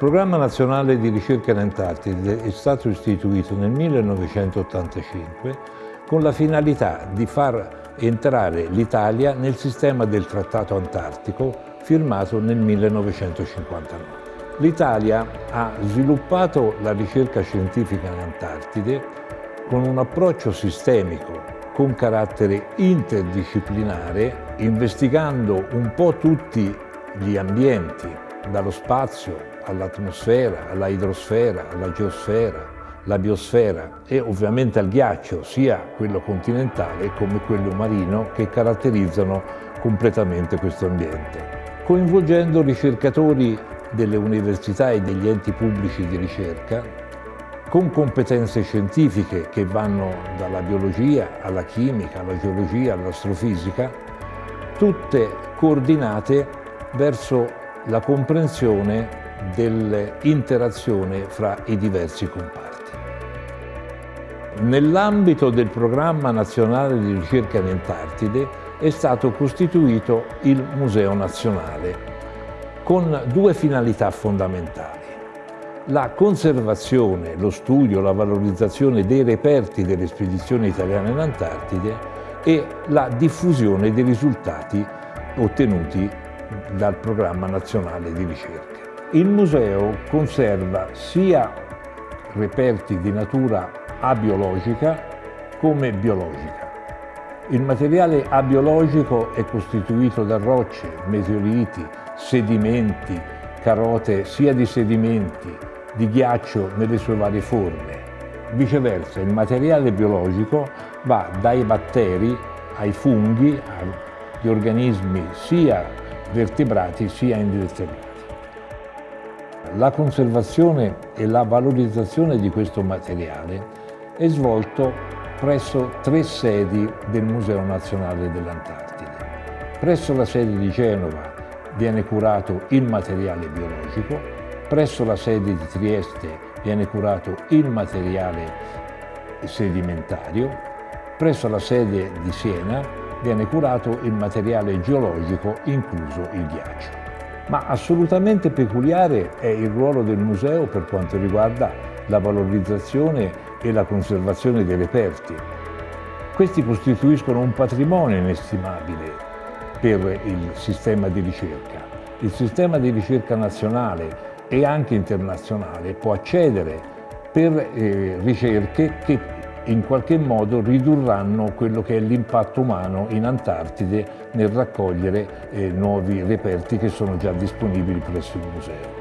programma nazionale di ricerca in Antartide è stato istituito nel 1985 con la finalità di far entrare l'Italia nel sistema del Trattato Antartico firmato nel 1959. L'Italia ha sviluppato la ricerca scientifica in Antartide con un approccio sistemico con carattere interdisciplinare, investigando un po' tutti gli ambienti dallo spazio all'atmosfera, alla idrosfera, alla geosfera, la biosfera e ovviamente al ghiaccio, sia quello continentale come quello marino, che caratterizzano completamente questo ambiente. Coinvolgendo ricercatori delle università e degli enti pubblici di ricerca, con competenze scientifiche che vanno dalla biologia alla chimica, alla geologia, all'astrofisica, tutte coordinate verso la comprensione dell'interazione fra i diversi comparti. Nell'ambito del programma nazionale di ricerca in Antartide è stato costituito il Museo Nazionale con due finalità fondamentali. La conservazione, lo studio, la valorizzazione dei reperti delle spedizioni italiane in Antartide e la diffusione dei risultati ottenuti dal Programma Nazionale di Ricerca. Il museo conserva sia reperti di natura abiologica come biologica. Il materiale abiologico è costituito da rocce, meteoriti, sedimenti, carote sia di sedimenti, di ghiaccio nelle sue varie forme. Viceversa, il materiale biologico va dai batteri ai funghi, agli organismi sia vertebrati sia invertebrati. La conservazione e la valorizzazione di questo materiale è svolto presso tre sedi del Museo Nazionale dell'Antartide. Presso la sede di Genova viene curato il materiale biologico, presso la sede di Trieste viene curato il materiale sedimentario, presso la sede di Siena viene curato il materiale geologico, incluso il ghiaccio. Ma assolutamente peculiare è il ruolo del museo per quanto riguarda la valorizzazione e la conservazione dei reperti. Questi costituiscono un patrimonio inestimabile per il sistema di ricerca. Il sistema di ricerca nazionale e anche internazionale può accedere per eh, ricerche che in qualche modo ridurranno quello che è l'impatto umano in Antartide nel raccogliere eh, nuovi reperti che sono già disponibili presso il museo.